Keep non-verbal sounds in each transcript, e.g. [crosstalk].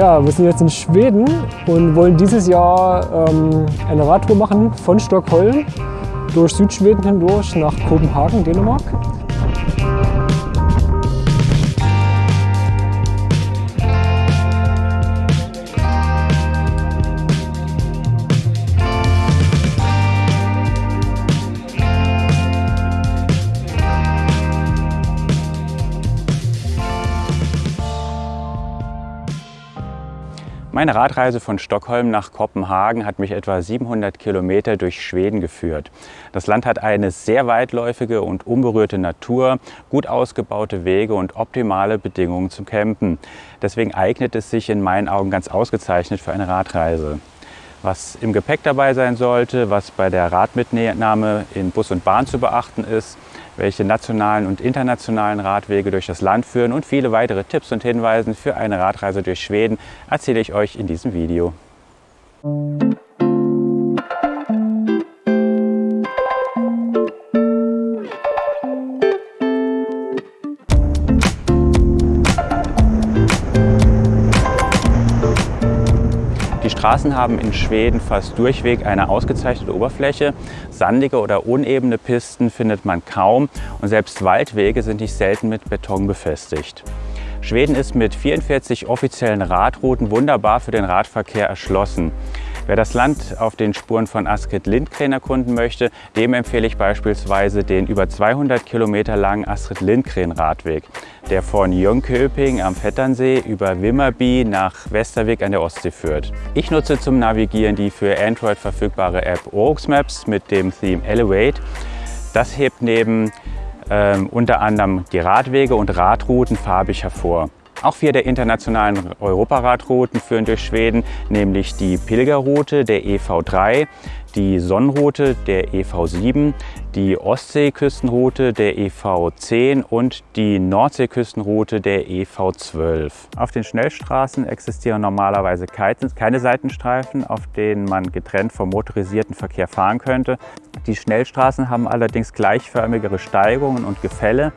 Ja, wir sind jetzt in Schweden und wollen dieses Jahr ähm, eine Radtour machen von Stockholm durch Südschweden hindurch nach Kopenhagen, Dänemark. Meine Radreise von Stockholm nach Kopenhagen hat mich etwa 700 Kilometer durch Schweden geführt. Das Land hat eine sehr weitläufige und unberührte Natur, gut ausgebaute Wege und optimale Bedingungen zum Campen. Deswegen eignet es sich in meinen Augen ganz ausgezeichnet für eine Radreise. Was im Gepäck dabei sein sollte, was bei der Radmitnahme in Bus und Bahn zu beachten ist, welche nationalen und internationalen Radwege durch das Land führen und viele weitere Tipps und Hinweise für eine Radreise durch Schweden erzähle ich euch in diesem Video. Straßen haben in Schweden fast durchweg eine ausgezeichnete Oberfläche. Sandige oder unebene Pisten findet man kaum und selbst Waldwege sind nicht selten mit Beton befestigt. Schweden ist mit 44 offiziellen Radrouten wunderbar für den Radverkehr erschlossen. Wer das Land auf den Spuren von Astrid Lindgren erkunden möchte, dem empfehle ich beispielsweise den über 200 Kilometer langen Astrid Lindgren Radweg, der von Jönköping am Vetternsee über Wimmerby nach Westerweg an der Ostsee führt. Ich nutze zum Navigieren die für Android verfügbare App Orux Maps mit dem Theme Elevate. Das hebt neben ähm, unter anderem die Radwege und Radrouten farbig hervor. Auch vier der internationalen Europaradrouten führen durch Schweden, nämlich die Pilgerroute der EV3, die Sonnenroute der EV7, die Ostseeküstenroute der EV10 und die Nordseeküstenroute der EV12. Auf den Schnellstraßen existieren normalerweise keine Seitenstreifen, auf denen man getrennt vom motorisierten Verkehr fahren könnte. Die Schnellstraßen haben allerdings gleichförmigere Steigungen und Gefälle,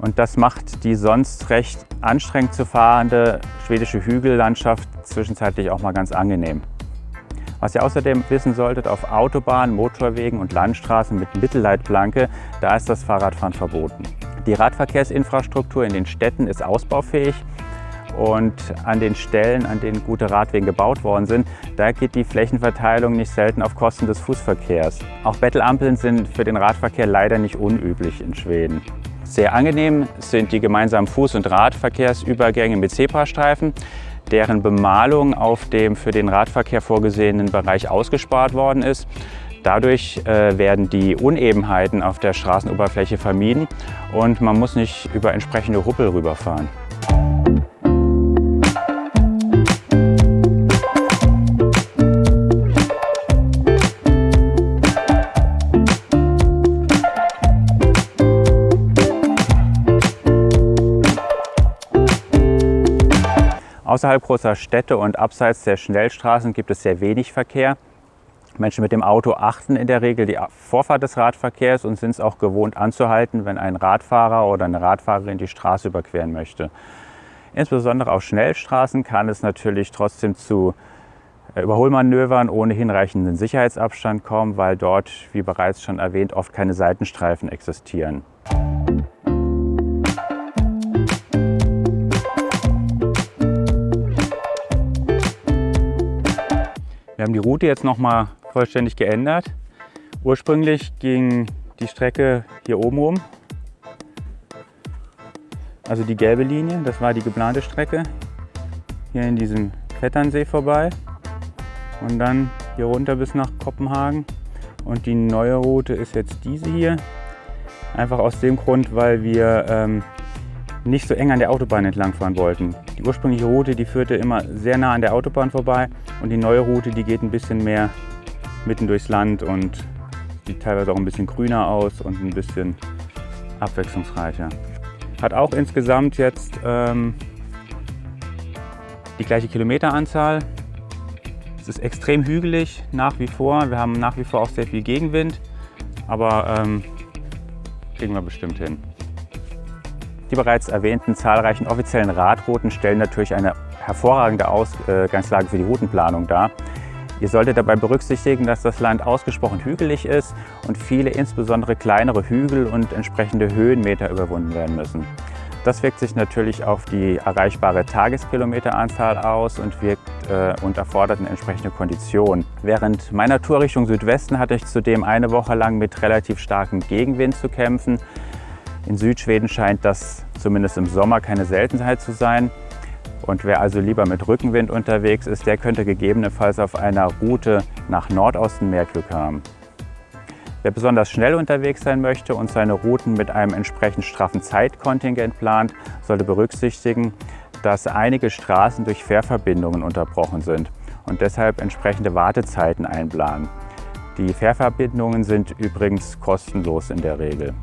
und das macht die sonst recht anstrengend zu fahrende schwedische Hügellandschaft zwischenzeitlich auch mal ganz angenehm. Was ihr außerdem wissen solltet, auf Autobahnen, Motorwegen und Landstraßen mit Mittelleitplanke, da ist das Fahrradfahren verboten. Die Radverkehrsinfrastruktur in den Städten ist ausbaufähig und an den Stellen, an denen gute Radwege gebaut worden sind, da geht die Flächenverteilung nicht selten auf Kosten des Fußverkehrs. Auch Bettelampeln sind für den Radverkehr leider nicht unüblich in Schweden. Sehr angenehm sind die gemeinsamen Fuß- und Radverkehrsübergänge mit Zebrastreifen, deren Bemalung auf dem für den Radverkehr vorgesehenen Bereich ausgespart worden ist. Dadurch äh, werden die Unebenheiten auf der Straßenoberfläche vermieden und man muss nicht über entsprechende Ruppel rüberfahren. Außerhalb großer Städte und abseits der Schnellstraßen gibt es sehr wenig Verkehr. Menschen mit dem Auto achten in der Regel die Vorfahrt des Radverkehrs und sind es auch gewohnt anzuhalten, wenn ein Radfahrer oder eine Radfahrerin die Straße überqueren möchte. Insbesondere auf Schnellstraßen kann es natürlich trotzdem zu äh, Überholmanövern ohne hinreichenden Sicherheitsabstand kommen, weil dort, wie bereits schon erwähnt, oft keine Seitenstreifen existieren. Wir haben die Route jetzt nochmal vollständig geändert. Ursprünglich ging die Strecke hier oben rum. Also die gelbe Linie, das war die geplante Strecke. Hier in diesem Vetternsee vorbei und dann hier runter bis nach Kopenhagen. Und die neue Route ist jetzt diese hier. Einfach aus dem Grund, weil wir ähm, nicht so eng an der Autobahn entlang fahren wollten. Die ursprüngliche Route, die führte immer sehr nah an der Autobahn vorbei und die neue Route, die geht ein bisschen mehr mitten durchs Land und sieht teilweise auch ein bisschen grüner aus und ein bisschen abwechslungsreicher. Hat auch insgesamt jetzt ähm, die gleiche Kilometeranzahl. Es ist extrem hügelig nach wie vor. Wir haben nach wie vor auch sehr viel Gegenwind, aber ähm, kriegen wir bestimmt hin. Die bereits erwähnten zahlreichen offiziellen Radrouten stellen natürlich eine hervorragende Ausgangslage für die Routenplanung dar. Ihr solltet dabei berücksichtigen, dass das Land ausgesprochen hügelig ist und viele insbesondere kleinere Hügel und entsprechende Höhenmeter überwunden werden müssen. Das wirkt sich natürlich auf die erreichbare Tageskilometeranzahl aus und, wirkt, äh, und erfordert eine entsprechende Kondition. Während meiner Tour Richtung Südwesten hatte ich zudem eine Woche lang mit relativ starkem Gegenwind zu kämpfen. In Südschweden scheint das zumindest im Sommer keine Seltenheit zu sein. Und wer also lieber mit Rückenwind unterwegs ist, der könnte gegebenenfalls auf einer Route nach Nordosten mehr Glück haben. Wer besonders schnell unterwegs sein möchte und seine Routen mit einem entsprechend straffen Zeitkontingent plant, sollte berücksichtigen, dass einige Straßen durch Fährverbindungen unterbrochen sind und deshalb entsprechende Wartezeiten einplanen. Die Fährverbindungen sind übrigens kostenlos in der Regel.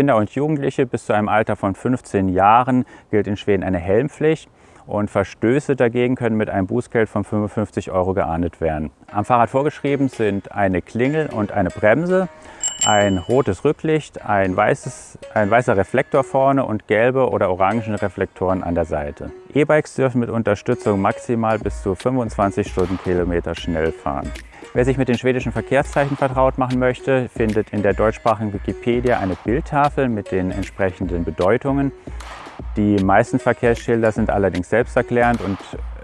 Kinder und Jugendliche bis zu einem Alter von 15 Jahren gilt in Schweden eine Helmpflicht und Verstöße dagegen können mit einem Bußgeld von 55 Euro geahndet werden. Am Fahrrad vorgeschrieben sind eine Klingel und eine Bremse, ein rotes Rücklicht, ein, weißes, ein weißer Reflektor vorne und gelbe oder orangen Reflektoren an der Seite. E-Bikes dürfen mit Unterstützung maximal bis zu 25 Stundenkilometer schnell fahren. Wer sich mit den schwedischen Verkehrszeichen vertraut machen möchte, findet in der deutschsprachigen Wikipedia eine Bildtafel mit den entsprechenden Bedeutungen. Die meisten Verkehrsschilder sind allerdings selbsterklärend und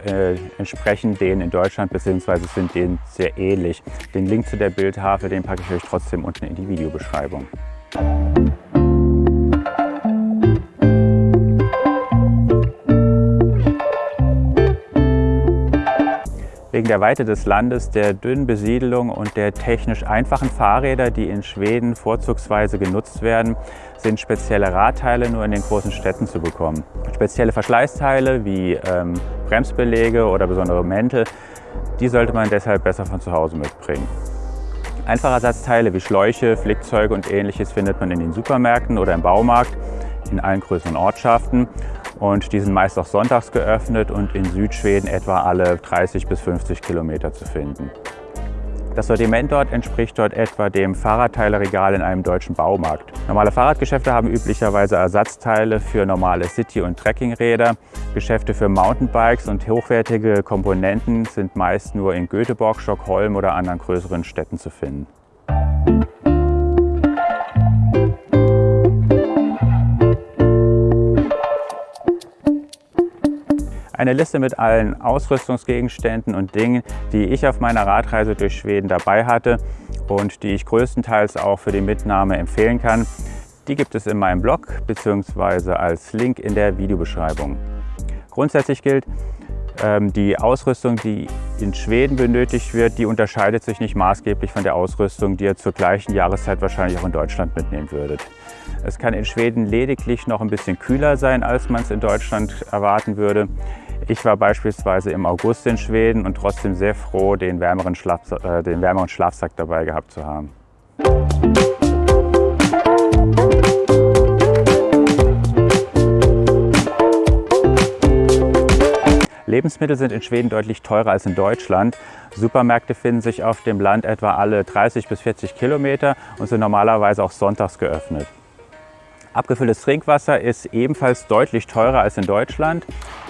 äh, entsprechen denen in Deutschland bzw. sind denen sehr ähnlich. Den Link zu der Bildtafel den packe ich euch trotzdem unten in die Videobeschreibung. Wegen der Weite des Landes, der dünnen Besiedelung und der technisch einfachen Fahrräder, die in Schweden vorzugsweise genutzt werden, sind spezielle Radteile nur in den großen Städten zu bekommen. Spezielle Verschleißteile wie ähm, Bremsbeläge oder besondere Mäntel, die sollte man deshalb besser von zu Hause mitbringen. Einfachersatzteile wie Schläuche, Flickzeuge und ähnliches findet man in den Supermärkten oder im Baumarkt in allen größeren Ortschaften und die sind meist auch sonntags geöffnet und in Südschweden etwa alle 30 bis 50 Kilometer zu finden. Das Sortiment dort entspricht dort etwa dem Fahrradteileregal in einem deutschen Baumarkt. Normale Fahrradgeschäfte haben üblicherweise Ersatzteile für normale City- und Trekkingräder. Geschäfte für Mountainbikes und hochwertige Komponenten sind meist nur in Göteborg, Stockholm oder anderen größeren Städten zu finden. Eine Liste mit allen Ausrüstungsgegenständen und Dingen, die ich auf meiner Radreise durch Schweden dabei hatte und die ich größtenteils auch für die Mitnahme empfehlen kann. Die gibt es in meinem Blog bzw. als Link in der Videobeschreibung. Grundsätzlich gilt, ähm, die Ausrüstung, die in Schweden benötigt wird, die unterscheidet sich nicht maßgeblich von der Ausrüstung, die ihr zur gleichen Jahreszeit wahrscheinlich auch in Deutschland mitnehmen würdet. Es kann in Schweden lediglich noch ein bisschen kühler sein, als man es in Deutschland erwarten würde. Ich war beispielsweise im August in Schweden und trotzdem sehr froh, den wärmeren, Schlaf, äh, den wärmeren Schlafsack dabei gehabt zu haben. Lebensmittel sind in Schweden deutlich teurer als in Deutschland. Supermärkte finden sich auf dem Land etwa alle 30 bis 40 Kilometer und sind normalerweise auch sonntags geöffnet. Abgefülltes Trinkwasser ist ebenfalls deutlich teurer als in Deutschland.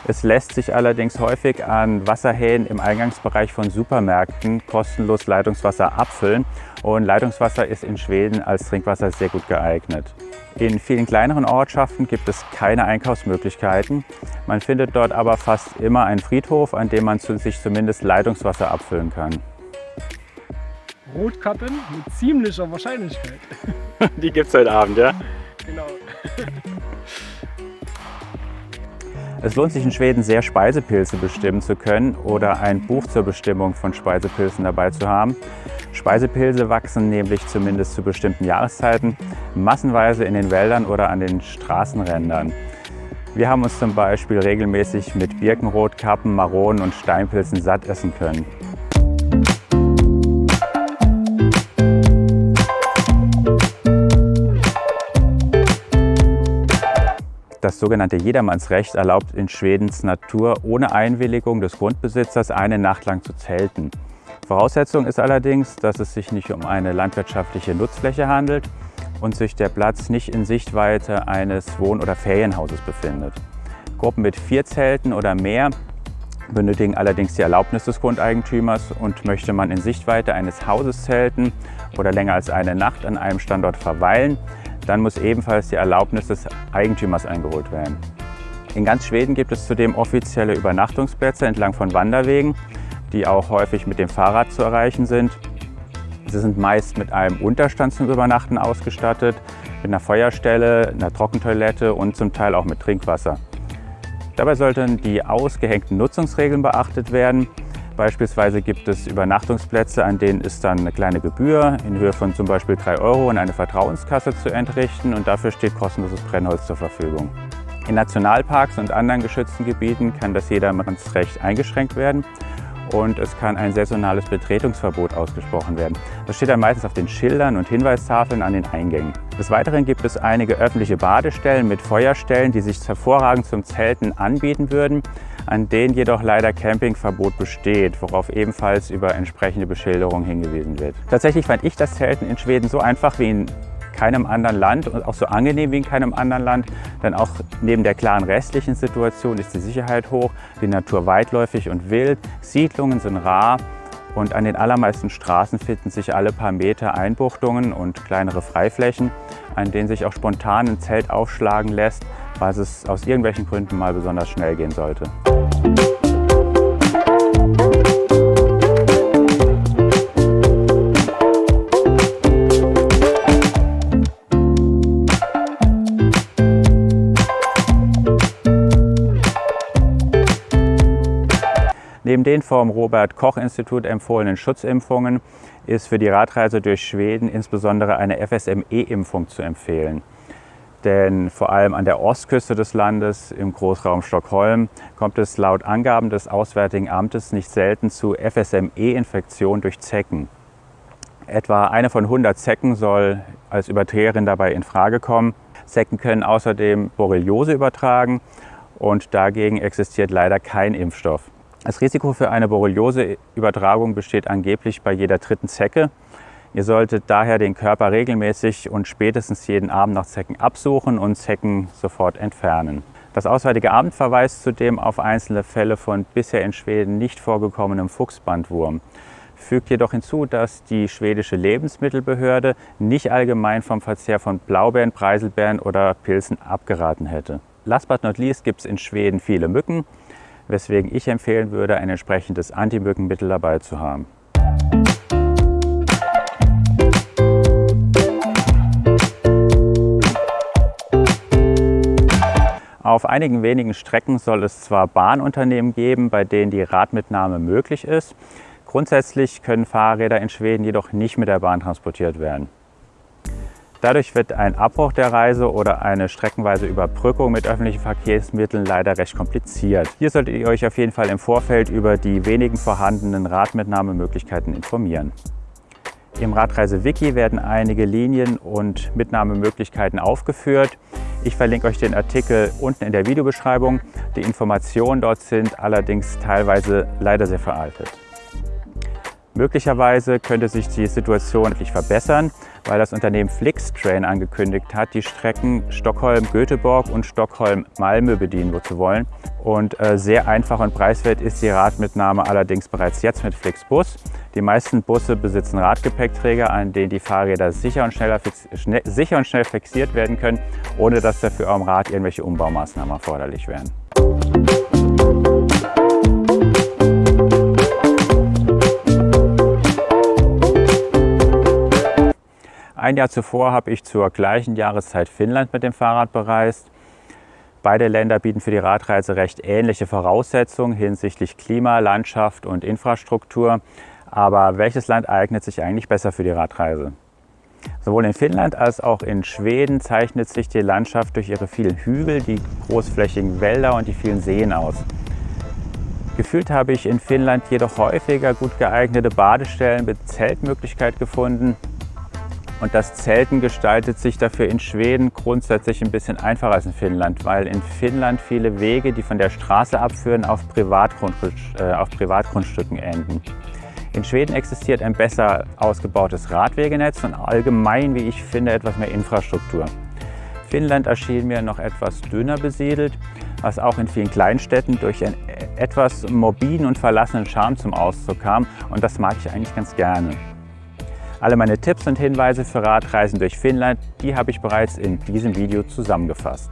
Es lässt sich allerdings häufig an Wasserhähnen im Eingangsbereich von Supermärkten kostenlos Leitungswasser abfüllen und Leitungswasser ist in Schweden als Trinkwasser sehr gut geeignet. In vielen kleineren Ortschaften gibt es keine Einkaufsmöglichkeiten. Man findet dort aber fast immer einen Friedhof, an dem man sich zumindest Leitungswasser abfüllen kann. Rotkappen mit ziemlicher Wahrscheinlichkeit. [laughs] Die gibt es heute Abend, ja? Es lohnt sich in Schweden sehr Speisepilze bestimmen zu können oder ein Buch zur Bestimmung von Speisepilzen dabei zu haben. Speisepilze wachsen nämlich zumindest zu bestimmten Jahreszeiten massenweise in den Wäldern oder an den Straßenrändern. Wir haben uns zum Beispiel regelmäßig mit Birkenrotkappen, Maronen und Steinpilzen satt essen können. Das sogenannte Jedermannsrecht erlaubt in Schwedens Natur ohne Einwilligung des Grundbesitzers eine Nacht lang zu zelten. Voraussetzung ist allerdings, dass es sich nicht um eine landwirtschaftliche Nutzfläche handelt und sich der Platz nicht in Sichtweite eines Wohn- oder Ferienhauses befindet. Gruppen mit vier Zelten oder mehr benötigen allerdings die Erlaubnis des Grundeigentümers und möchte man in Sichtweite eines Hauses zelten oder länger als eine Nacht an einem Standort verweilen, dann muss ebenfalls die Erlaubnis des Eigentümers eingeholt werden. In ganz Schweden gibt es zudem offizielle Übernachtungsplätze entlang von Wanderwegen, die auch häufig mit dem Fahrrad zu erreichen sind. Sie sind meist mit einem Unterstand zum Übernachten ausgestattet, mit einer Feuerstelle, einer Trockentoilette und zum Teil auch mit Trinkwasser. Dabei sollten die ausgehängten Nutzungsregeln beachtet werden. Beispielsweise gibt es Übernachtungsplätze, an denen ist dann eine kleine Gebühr in Höhe von zum Beispiel 3 Euro in eine Vertrauenskasse zu entrichten und dafür steht kostenloses Brennholz zur Verfügung. In Nationalparks und anderen geschützten Gebieten kann das Jedermannsrecht eingeschränkt werden und es kann ein saisonales Betretungsverbot ausgesprochen werden. Das steht dann meistens auf den Schildern und Hinweistafeln an den Eingängen. Des Weiteren gibt es einige öffentliche Badestellen mit Feuerstellen, die sich hervorragend zum Zelten anbieten würden, an denen jedoch leider Campingverbot besteht, worauf ebenfalls über entsprechende Beschilderung hingewiesen wird. Tatsächlich fand ich das Zelten in Schweden so einfach wie in keinem anderen Land und auch so angenehm wie in keinem anderen Land. Denn auch neben der klaren restlichen Situation ist die Sicherheit hoch, die Natur weitläufig und wild, Siedlungen sind rar und an den allermeisten Straßen finden sich alle paar Meter Einbuchtungen und kleinere Freiflächen, an denen sich auch spontan ein Zelt aufschlagen lässt, falls es aus irgendwelchen Gründen mal besonders schnell gehen sollte. Neben den vom Robert-Koch-Institut empfohlenen Schutzimpfungen ist für die Radreise durch Schweden insbesondere eine FSME-Impfung zu empfehlen. Denn vor allem an der Ostküste des Landes, im Großraum Stockholm, kommt es laut Angaben des Auswärtigen Amtes nicht selten zu FSME-Infektionen durch Zecken. Etwa eine von 100 Zecken soll als Überträgerin dabei in Frage kommen. Zecken können außerdem Borreliose übertragen und dagegen existiert leider kein Impfstoff. Das Risiko für eine Borreliose-Übertragung besteht angeblich bei jeder dritten Zecke. Ihr solltet daher den Körper regelmäßig und spätestens jeden Abend nach Zecken absuchen und Zecken sofort entfernen. Das Auswärtige Amt verweist zudem auf einzelne Fälle von bisher in Schweden nicht vorgekommenem Fuchsbandwurm. Fügt jedoch hinzu, dass die schwedische Lebensmittelbehörde nicht allgemein vom Verzehr von Blaubeeren, Preiselbeeren oder Pilzen abgeraten hätte. Last but not least gibt es in Schweden viele Mücken weswegen ich empfehlen würde, ein entsprechendes Antimückenmittel dabei zu haben. Auf einigen wenigen Strecken soll es zwar Bahnunternehmen geben, bei denen die Radmitnahme möglich ist. Grundsätzlich können Fahrräder in Schweden jedoch nicht mit der Bahn transportiert werden. Dadurch wird ein Abbruch der Reise oder eine streckenweise Überbrückung mit öffentlichen Verkehrsmitteln leider recht kompliziert. Hier solltet ihr euch auf jeden Fall im Vorfeld über die wenigen vorhandenen Radmitnahmemöglichkeiten informieren. Im Radreise-Wiki werden einige Linien und Mitnahmemöglichkeiten aufgeführt. Ich verlinke euch den Artikel unten in der Videobeschreibung. Die Informationen dort sind allerdings teilweise leider sehr veraltet. Möglicherweise könnte sich die Situation endlich verbessern, weil das Unternehmen Flixtrain angekündigt hat, die Strecken Stockholm-Göteborg und Stockholm-Malmö bedienen zu wollen. Und äh, sehr einfach und preiswert ist die Radmitnahme allerdings bereits jetzt mit Flixbus. Die meisten Busse besitzen Radgepäckträger, an denen die Fahrräder sicher und, schneller schnell, sicher und schnell fixiert werden können, ohne dass dafür am Rad irgendwelche Umbaumaßnahmen erforderlich wären. Ein Jahr zuvor habe ich zur gleichen Jahreszeit Finnland mit dem Fahrrad bereist. Beide Länder bieten für die Radreise recht ähnliche Voraussetzungen hinsichtlich Klima, Landschaft und Infrastruktur. Aber welches Land eignet sich eigentlich besser für die Radreise? Sowohl in Finnland als auch in Schweden zeichnet sich die Landschaft durch ihre vielen Hügel, die großflächigen Wälder und die vielen Seen aus. Gefühlt habe ich in Finnland jedoch häufiger gut geeignete Badestellen mit Zeltmöglichkeit gefunden. Und das Zelten gestaltet sich dafür in Schweden grundsätzlich ein bisschen einfacher als in Finnland, weil in Finnland viele Wege, die von der Straße abführen, auf, Privatgrund, äh, auf Privatgrundstücken enden. In Schweden existiert ein besser ausgebautes Radwegenetz und allgemein, wie ich finde, etwas mehr Infrastruktur. Finnland erschien mir noch etwas dünner besiedelt, was auch in vielen Kleinstädten durch einen etwas morbiden und verlassenen Charme zum Ausdruck kam und das mag ich eigentlich ganz gerne. Alle meine Tipps und Hinweise für Radreisen durch Finnland, die habe ich bereits in diesem Video zusammengefasst.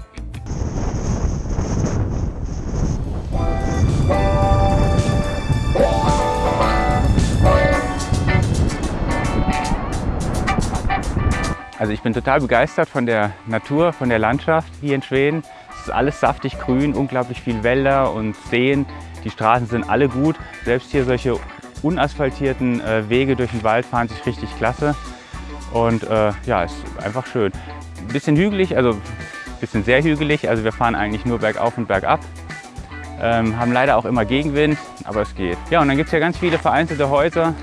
Also ich bin total begeistert von der Natur, von der Landschaft hier in Schweden. Es ist alles saftig grün, unglaublich viel Wälder und Seen. Die Straßen sind alle gut. Selbst hier solche unasphaltierten äh, Wege durch den Wald fahren sich richtig klasse. Und äh, ja, ist einfach schön. Bisschen hügelig, also ein bisschen sehr hügelig. Also wir fahren eigentlich nur bergauf und bergab. Ähm, haben leider auch immer Gegenwind, aber es geht. Ja, und dann gibt es ja ganz viele vereinzelte Häuser.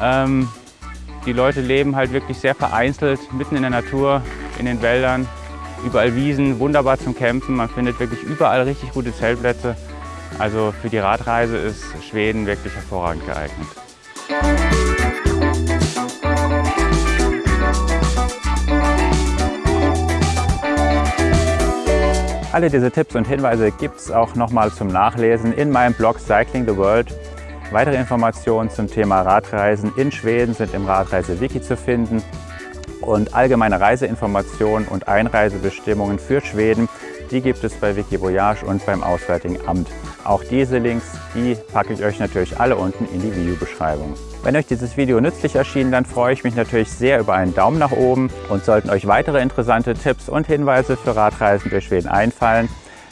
Ähm, die Leute leben halt wirklich sehr vereinzelt, mitten in der Natur, in den Wäldern, überall Wiesen, wunderbar zum Campen. Man findet wirklich überall richtig gute Zeltplätze. Also für die Radreise ist Schweden wirklich hervorragend geeignet. Alle diese Tipps und Hinweise gibt es auch nochmal zum Nachlesen in meinem Blog Cycling the World. Weitere Informationen zum Thema Radreisen in Schweden sind im Radreise-Wiki zu finden und allgemeine Reiseinformationen und Einreisebestimmungen für Schweden, die gibt es bei Wikivoyage und beim Auswärtigen Amt. Auch diese Links, die packe ich euch natürlich alle unten in die Videobeschreibung. Wenn euch dieses Video nützlich erschien, dann freue ich mich natürlich sehr über einen Daumen nach oben und sollten euch weitere interessante Tipps und Hinweise für Radreisen durch Schweden einfallen,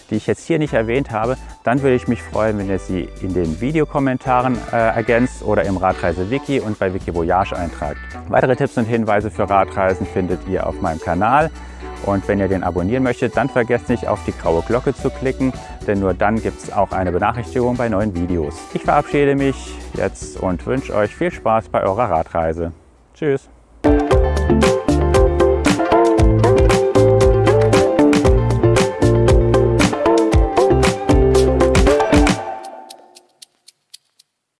die ich jetzt hier nicht erwähnt habe, dann würde ich mich freuen, wenn ihr sie in den Videokommentaren äh, ergänzt oder im Radreise-Wiki und bei Wikivoyage eintragt. Weitere Tipps und Hinweise für Radreisen findet ihr auf meinem Kanal. Und wenn ihr den abonnieren möchtet, dann vergesst nicht auf die graue Glocke zu klicken, denn nur dann gibt es auch eine Benachrichtigung bei neuen Videos. Ich verabschiede mich jetzt und wünsche euch viel Spaß bei eurer Radreise. Tschüss!